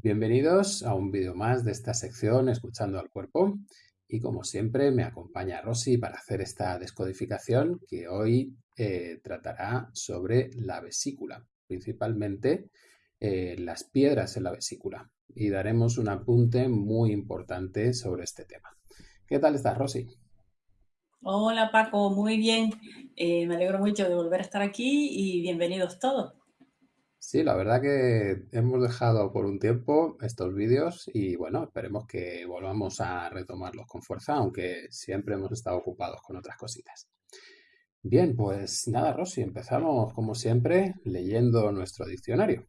Bienvenidos a un vídeo más de esta sección Escuchando al Cuerpo y como siempre me acompaña Rosy para hacer esta descodificación que hoy eh, tratará sobre la vesícula, principalmente eh, las piedras en la vesícula y daremos un apunte muy importante sobre este tema. ¿Qué tal estás, Rosy? Hola Paco, muy bien. Eh, me alegro mucho de volver a estar aquí y bienvenidos todos. Sí, la verdad que hemos dejado por un tiempo estos vídeos y bueno, esperemos que volvamos a retomarlos con fuerza, aunque siempre hemos estado ocupados con otras cositas. Bien, pues nada, Rosy, empezamos como siempre leyendo nuestro diccionario.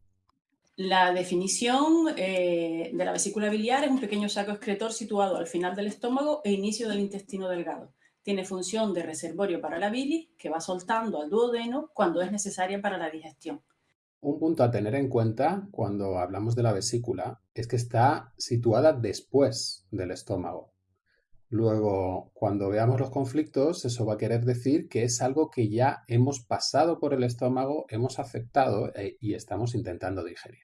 La definición eh, de la vesícula biliar es un pequeño saco excretor situado al final del estómago e inicio del intestino delgado. Tiene función de reservorio para la bilis que va soltando al duodeno cuando es necesaria para la digestión. Un punto a tener en cuenta cuando hablamos de la vesícula es que está situada después del estómago. Luego, cuando veamos los conflictos, eso va a querer decir que es algo que ya hemos pasado por el estómago, hemos aceptado eh, y estamos intentando digerir.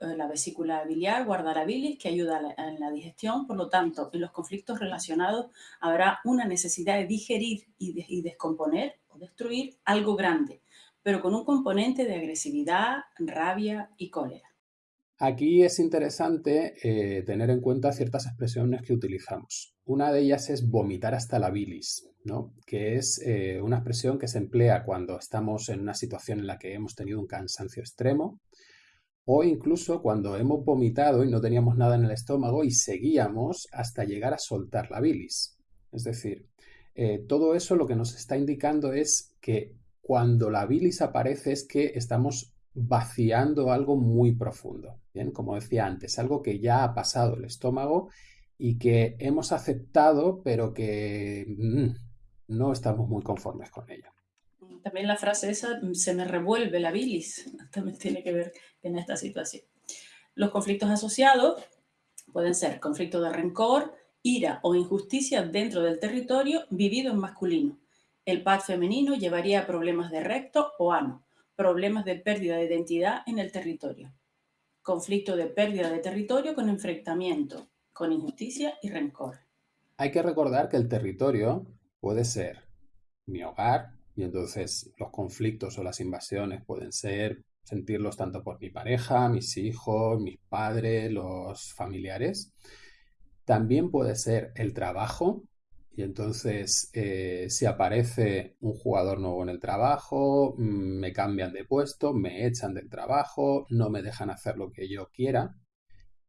La vesícula biliar guarda la bilis que ayuda en la digestión, por lo tanto, en los conflictos relacionados habrá una necesidad de digerir y descomponer o destruir algo grande, pero con un componente de agresividad, rabia y cólera. Aquí es interesante eh, tener en cuenta ciertas expresiones que utilizamos. Una de ellas es vomitar hasta la bilis, ¿no? que es eh, una expresión que se emplea cuando estamos en una situación en la que hemos tenido un cansancio extremo o incluso cuando hemos vomitado y no teníamos nada en el estómago y seguíamos hasta llegar a soltar la bilis. Es decir, eh, todo eso lo que nos está indicando es que cuando la bilis aparece es que estamos vaciando algo muy profundo. Bien, como decía antes, algo que ya ha pasado el estómago y que hemos aceptado, pero que mm, no estamos muy conformes con ella. También la frase esa, se me revuelve la bilis, también tiene que ver en esta situación. Los conflictos asociados pueden ser conflicto de rencor, ira o injusticia dentro del territorio vivido en masculino. El pad femenino llevaría problemas de recto o ano, problemas de pérdida de identidad en el territorio. Conflicto de pérdida de territorio con enfrentamiento, con injusticia y rencor. Hay que recordar que el territorio puede ser mi hogar, y entonces los conflictos o las invasiones pueden ser sentirlos tanto por mi pareja, mis hijos, mis padres, los familiares. También puede ser el trabajo, y entonces, eh, si aparece un jugador nuevo en el trabajo, mm, me cambian de puesto, me echan del trabajo, no me dejan hacer lo que yo quiera.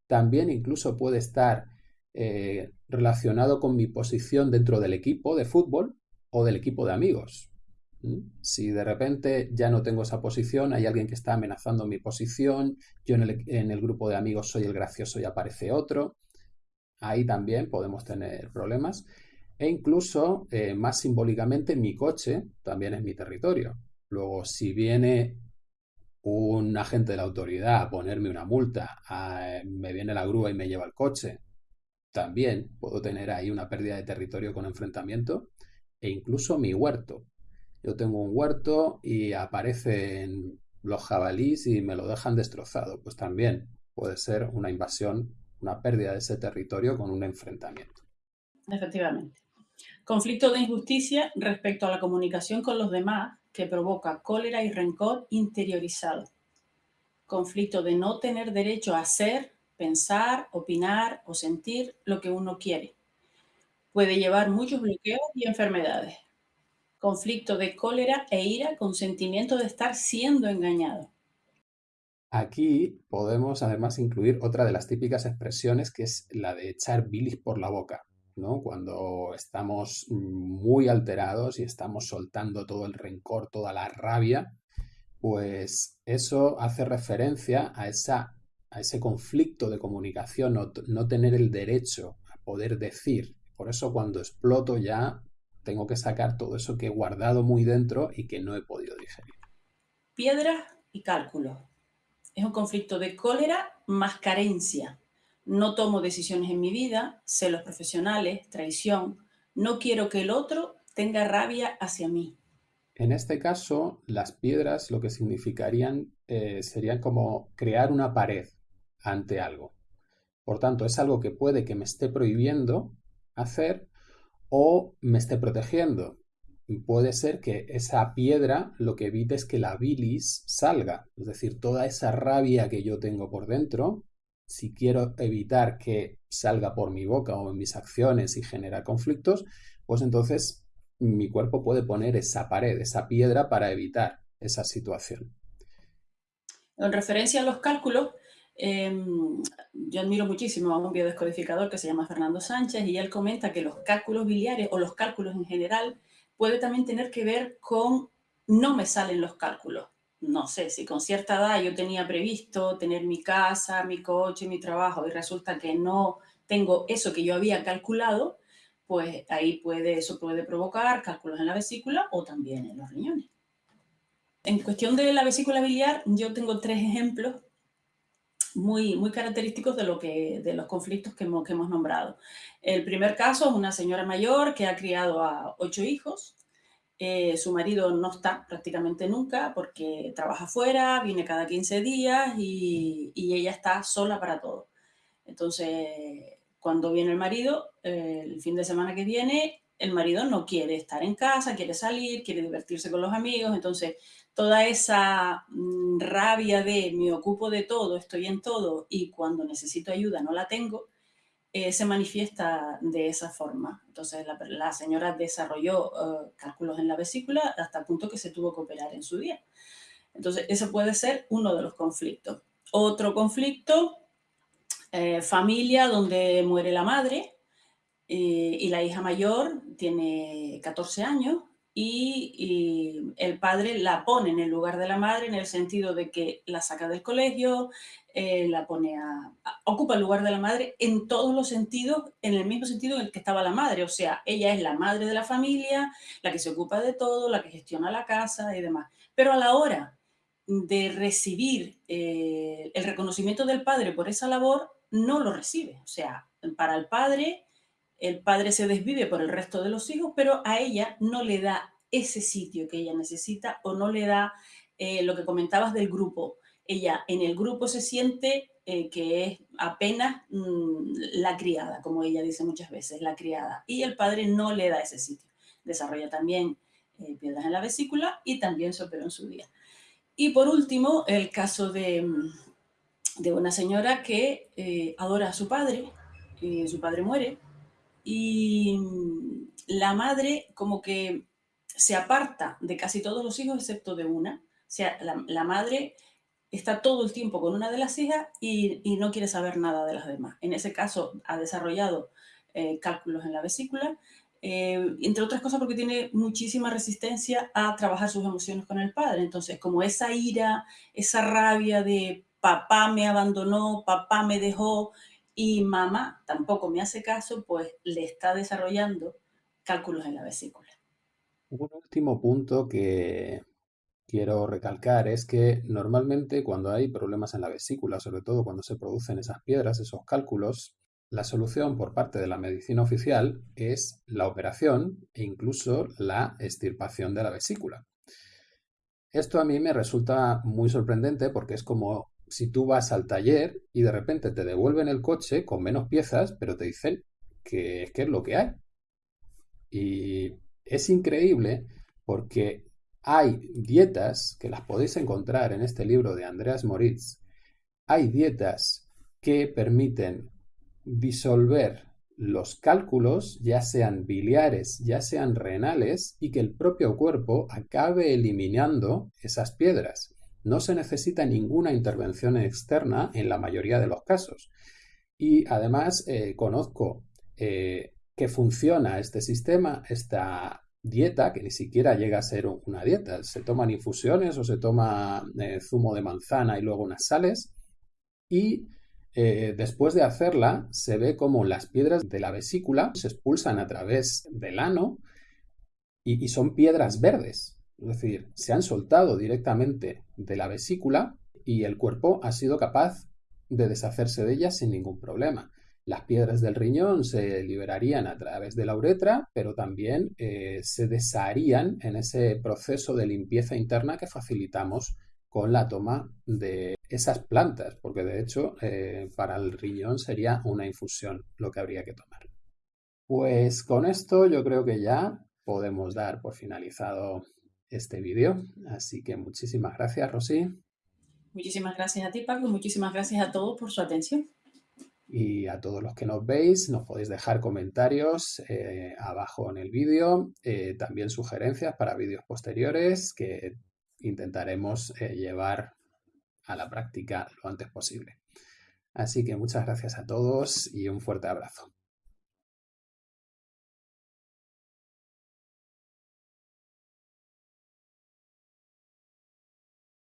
También incluso puede estar eh, relacionado con mi posición dentro del equipo de fútbol o del equipo de amigos. Si de repente ya no tengo esa posición, hay alguien que está amenazando mi posición, yo en el, en el grupo de amigos soy el gracioso y aparece otro, ahí también podemos tener problemas. E incluso, eh, más simbólicamente, mi coche también es mi territorio. Luego, si viene un agente de la autoridad a ponerme una multa, me viene la grúa y me lleva el coche, también puedo tener ahí una pérdida de territorio con enfrentamiento. E incluso mi huerto. Yo tengo un huerto y aparecen los jabalís y me lo dejan destrozado. Pues también puede ser una invasión, una pérdida de ese territorio con un enfrentamiento. Efectivamente. Conflicto de injusticia respecto a la comunicación con los demás que provoca cólera y rencor interiorizado. Conflicto de no tener derecho a hacer, pensar, opinar o sentir lo que uno quiere. Puede llevar muchos bloqueos y enfermedades. Conflicto de cólera e ira con sentimiento de estar siendo engañado. Aquí podemos además incluir otra de las típicas expresiones que es la de echar bilis por la boca. Cuando estamos muy alterados y estamos soltando todo el rencor, toda la rabia, pues eso hace referencia a, esa, a ese conflicto de comunicación, no, no tener el derecho a poder decir. Por eso cuando exploto ya tengo que sacar todo eso que he guardado muy dentro y que no he podido digerir. Piedra y cálculo. Es un conflicto de cólera más carencia no tomo decisiones en mi vida, celos profesionales, traición, no quiero que el otro tenga rabia hacia mí. En este caso, las piedras lo que significarían eh, serían como crear una pared, ante algo. Por tanto, es algo que puede que me esté prohibiendo hacer o me esté protegiendo. Puede ser que esa piedra lo que evite es que la bilis salga, es decir, toda esa rabia que yo tengo por dentro, si quiero evitar que salga por mi boca o en mis acciones y generar conflictos, pues entonces mi cuerpo puede poner esa pared, esa piedra para evitar esa situación. En referencia a los cálculos, em, yo admiro muchísimo a un biodescodificador que se llama Fernando Sánchez y él comenta que los cálculos biliares o los cálculos en general puede también tener que ver con no me salen los cálculos. No sé, si con cierta edad yo tenía previsto tener mi casa, mi coche, mi trabajo y resulta que no tengo eso que yo había calculado, pues ahí puede, eso puede provocar cálculos en la vesícula o también en los riñones. En cuestión de la vesícula biliar, yo tengo tres ejemplos muy, muy característicos de, lo que, de los conflictos que hemos, que hemos nombrado. El primer caso es una señora mayor que ha criado a ocho hijos. Eh, su marido no está prácticamente nunca porque trabaja fuera, viene cada 15 días y, ella está sola para todo. Entonces, cuando viene el marido, eh, el fin de semana que viene, el marido no quiere estar en casa, quiere salir, quiere divertirse con los amigos, entonces toda esa mm, rabia de me ocupo de todo, estoy en todo y cuando necesito ayuda no la tengo, eh, se manifiesta de esa forma. Entonces la, señora desarrolló eh, cálculos en la vesícula hasta el punto que se tuvo que operar en su día. Entonces ese puede ser uno de los conflictos. Otro conflicto, eh, familia donde muere la madre y la hija mayor tiene 14 años y, el padre la pone en el lugar de la madre en el sentido de que la saca del colegio, eh, la pone a, ocupa el lugar de la madre en todos los sentidos, en el mismo sentido en el que estaba la madre, o sea, ella es la madre de la familia, la que se ocupa de todo, la que gestiona la casa y demás. Pero a la hora de recibir eh, el reconocimiento del padre por esa labor, no lo recibe. O sea, para el padre el padre se desvive por el resto de los hijos, pero a ella no le da ese sitio que ella necesita o no le da eh, lo que comentabas del grupo. Ella en el grupo se siente eh, que es apenas mm, la criada, como ella dice muchas veces, la criada. Y el padre no le da ese sitio. Desarrolla también eh, piedras en la vesícula y también se operó en su día. Y por último, el caso de, mm, de una señora que adora a su padre, su padre muere, y mm, la madre como que se aparta de casi todos los hijos excepto de una. O sea, la, madre está todo el tiempo con una de las hijas y, no quiere saber nada de las demás. En ese caso ha desarrollado eh, cálculos en la vesícula, eh, entre otras cosas porque tiene muchísima resistencia a trabajar sus emociones con el padre. Entonces, como esa ira, esa rabia de papá me abandonó, papá me dejó, y mamá tampoco me hace caso, pues le está desarrollando cálculos en la vesícula. Un último punto que quiero recalcar es que normalmente cuando hay problemas en la vesícula, sobre todo cuando se producen esas piedras, esos cálculos, la solución por parte de la medicina oficial es la operación e incluso la extirpación de la vesícula. Esto a mí me resulta muy sorprendente porque es como si tú vas al taller y de repente te devuelven el coche con menos piezas, pero te dicen que es que es lo que hay. Y es increíble porque hay dietas que las podéis encontrar en este libro de Andreas Moritz. Hay dietas que permiten disolver los cálculos, ya sean biliares, ya sean renales, y que el propio cuerpo acabe eliminando esas piedras. No se necesita ninguna intervención externa en la mayoría de los casos. Y además eh, conozco eh, que funciona este sistema, esta dieta, que ni siquiera llega a ser una dieta. Se toman infusiones o se toma eh, zumo de manzana y luego unas sales. Y después de hacerla, se ve como las piedras de la vesícula se expulsan a través del ano y son piedras verdes. Es decir, se han soltado directamente de la vesícula y el cuerpo ha sido capaz de deshacerse de ellas sin ningún problema. Las piedras del riñón se liberarían a través de la uretra, pero también eh, se desharían en ese proceso de limpieza interna que facilitamos con la toma de esas plantas, porque de hecho eh, para el riñón sería una infusión lo que habría que tomar. Pues con esto yo creo que ya podemos dar por finalizado este vídeo. Así que muchísimas gracias, Rosy. Muchísimas gracias a ti, Paco. Muchísimas gracias a todos por su atención. Y a todos los que nos veis, nos podéis dejar comentarios eh, abajo en el vídeo, eh, también sugerencias para vídeos posteriores que intentaremos eh, llevar a la práctica lo antes posible. Así que muchas gracias a todos y un fuerte abrazo.